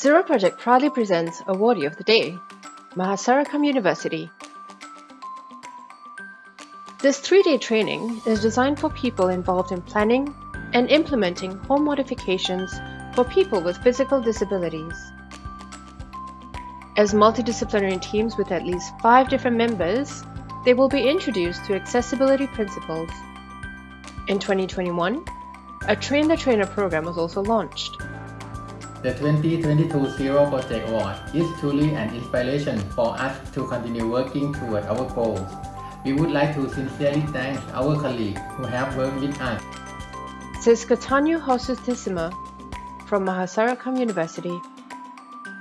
Zero Project proudly presents Awardee of the Day, Mahasarakham University. This three-day training is designed for people involved in planning and implementing home modifications for people with physical disabilities. As multidisciplinary teams with at least five different members, they will be introduced to accessibility principles. In 2021, a Train the Trainer program was also launched. The 2022 Zero Project Award is truly an inspiration for us to continue working toward our goals. We would like to sincerely thank our colleagues who have worked with us. Says Katanyu Hosustisima from Mahasarakham University.